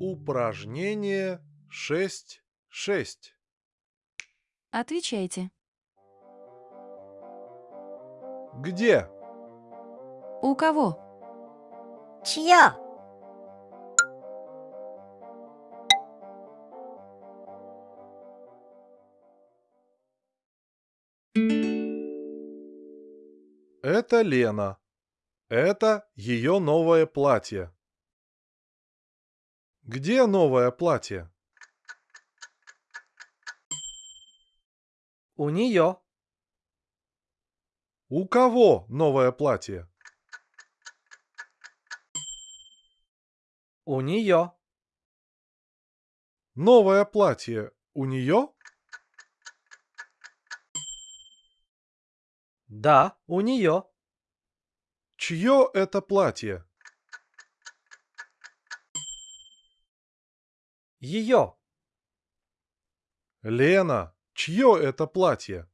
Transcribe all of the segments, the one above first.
Упражнение 6.6. Отвечайте. Где? У кого? чья, Это Лена. Это ее новое платье. Где новое платье? У нее. У кого новое платье? У нее. Новое платье у нее? Да, у нее. Чье это платье? Ее. Лена, чье это платье?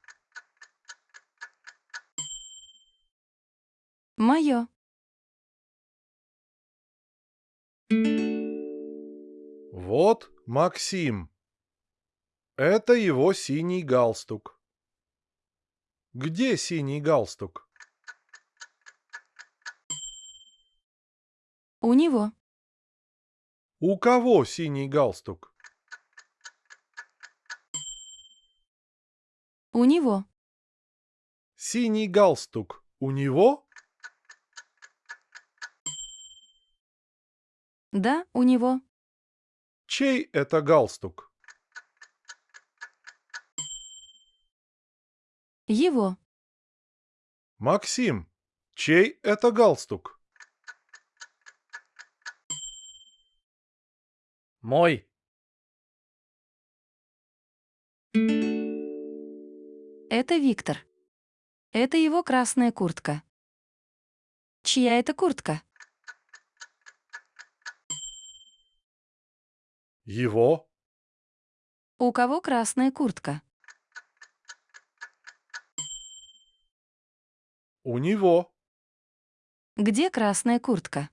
Мое. Вот Максим. Это его синий галстук. Где синий галстук? У него. У кого синий галстук? У него. Синий галстук у него? Да, у него. Чей это галстук? Его. Максим, чей это галстук? Мой. Это Виктор. Это его красная куртка. Чья это куртка? Его. У кого красная куртка? У него. Где красная куртка?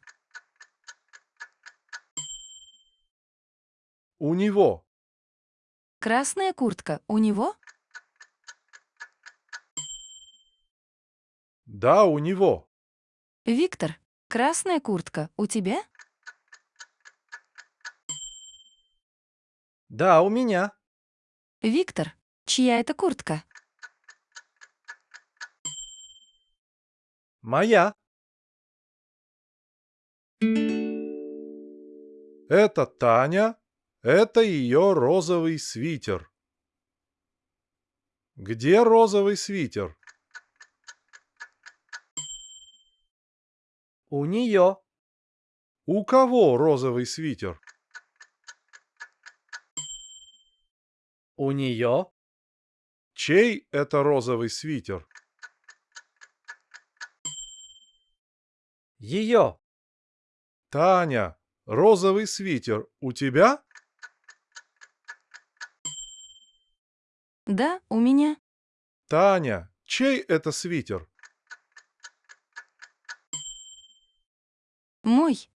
У него. Красная куртка у него? Да, у него. Виктор, красная куртка у тебя? Да, у меня. Виктор, чья это куртка? Моя. Это Таня. Это ее розовый свитер. Где розовый свитер? У нее. У кого розовый свитер? У нее. Чей это розовый свитер? Ее. Таня, розовый свитер у тебя? Да, у меня. Таня, чей это свитер? Мой.